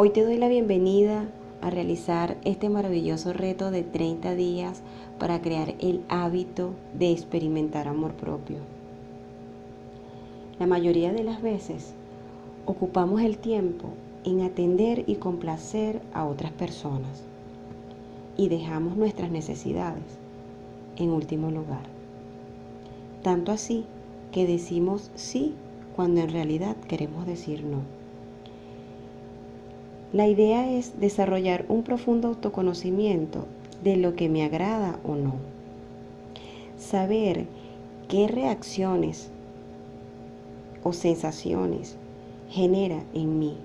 Hoy te doy la bienvenida a realizar este maravilloso reto de 30 días para crear el hábito de experimentar amor propio. La mayoría de las veces ocupamos el tiempo en atender y complacer a otras personas y dejamos nuestras necesidades en último lugar. Tanto así que decimos sí cuando en realidad queremos decir no. La idea es desarrollar un profundo autoconocimiento de lo que me agrada o no. Saber qué reacciones o sensaciones genera en mí.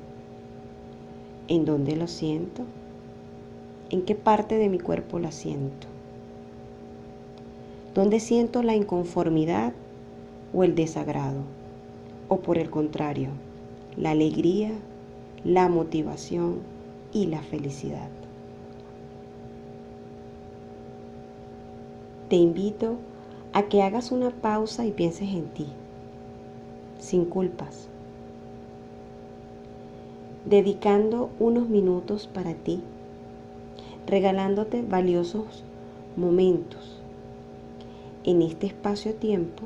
¿En dónde lo siento? ¿En qué parte de mi cuerpo la siento? ¿Dónde siento la inconformidad o el desagrado? O por el contrario, la alegría, la motivación y la felicidad. Te invito a que hagas una pausa y pienses en ti, sin culpas, dedicando unos minutos para ti, regalándote valiosos momentos en este espacio-tiempo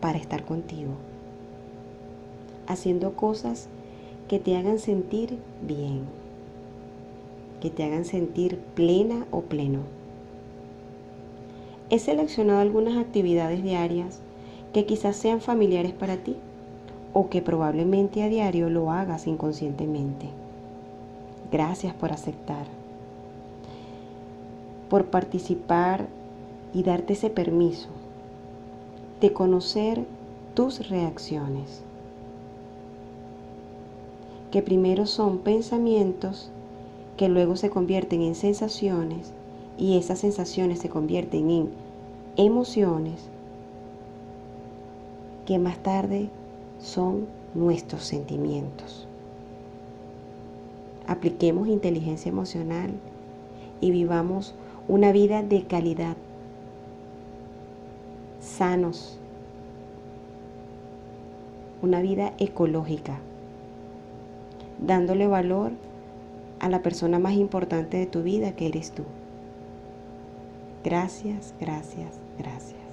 para estar contigo, haciendo cosas que te hagan sentir bien, que te hagan sentir plena o pleno. He seleccionado algunas actividades diarias que quizás sean familiares para ti o que probablemente a diario lo hagas inconscientemente. Gracias por aceptar, por participar y darte ese permiso de conocer tus reacciones, que primero son pensamientos que luego se convierten en sensaciones y esas sensaciones se convierten en emociones que más tarde son nuestros sentimientos. Apliquemos inteligencia emocional y vivamos una vida de calidad, sanos, una vida ecológica, dándole valor a la persona más importante de tu vida que eres tú. Gracias, gracias, gracias.